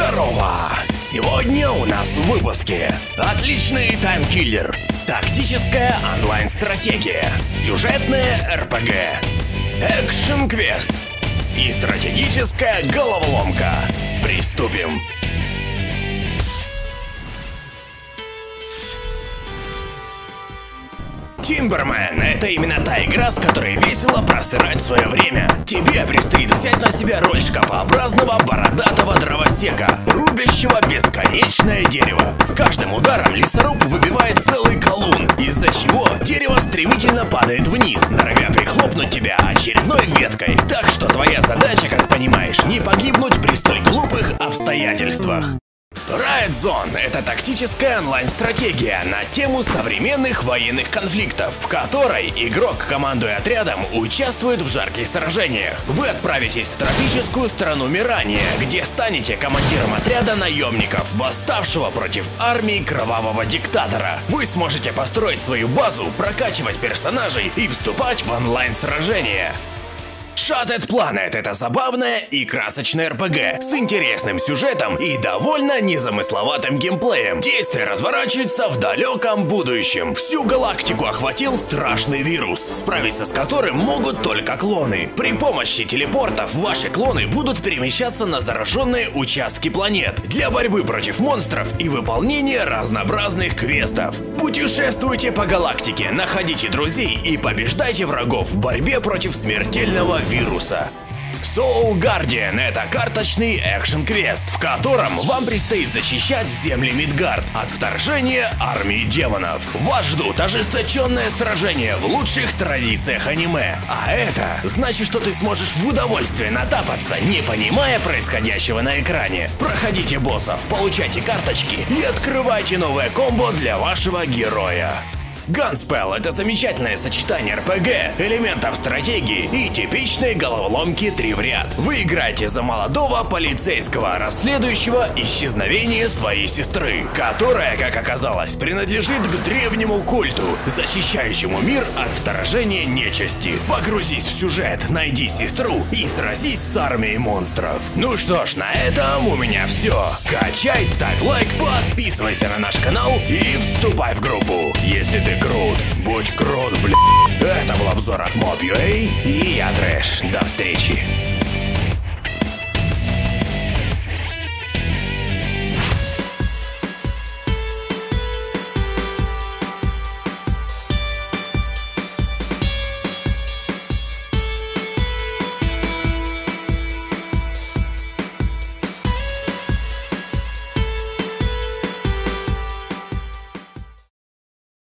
Здорово! Сегодня у нас в выпуске Отличный таймкиллер. Тактическая онлайн-стратегия. Сюжетная РПГ. Экшн-квест. И стратегическая головоломка. Приступим! Тимбермен — это именно та игра, с которой весело просырать свое время. Тебе предстоит взять на себя роль шкафообразного бородатого дровосека, рубящего бесконечное дерево. С каждым ударом лесоруб выбивает целый колун, из-за чего дерево стремительно падает вниз, норовя прихлопнуть тебя очередной веткой. Так что твоя задача, как понимаешь, не погибнуть при столь глупых обстоятельствах. Riot Zone — это тактическая онлайн-стратегия на тему современных военных конфликтов, в которой игрок, командуя отрядом, участвует в жарких сражениях. Вы отправитесь в тропическую страну Мирания, где станете командиром отряда наемников, восставшего против армии кровавого диктатора. Вы сможете построить свою базу, прокачивать персонажей и вступать в онлайн-сражения. Shattered Planet — это забавная и красочная РПГ с интересным сюжетом и довольно незамысловатым геймплеем. Действие разворачивается в далеком будущем. Всю галактику охватил страшный вирус, справиться с которым могут только клоны. При помощи телепортов ваши клоны будут перемещаться на зараженные участки планет для борьбы против монстров и выполнения разнообразных квестов. Путешествуйте по галактике, находите друзей и побеждайте врагов в борьбе против смертельного вируса. Soul Guardian — это карточный экшен-квест, в котором вам предстоит защищать земли Мидгард от вторжения армии демонов. Вас ждут ожесточенное сражение в лучших традициях аниме. А это значит, что ты сможешь в удовольствие натапаться, не понимая происходящего на экране. Проходите боссов, получайте карточки и открывайте новое комбо для вашего героя. Gunspell — это замечательное сочетание РПГ, элементов стратегии и типичной головоломки три в ряд. Вы играете за молодого полицейского, расследующего исчезновение своей сестры, которая, как оказалось, принадлежит к древнему культу, защищающему мир от вторжения нечисти. Погрузись в сюжет, найди сестру и сразись с армией монстров. Ну что ж, на этом у меня все. Качай, ставь лайк, подписывайся на наш канал и вступай в группу. Если ты крут, будь крут, бля. Это был обзор от Mob.ua и я Трэш. До встречи.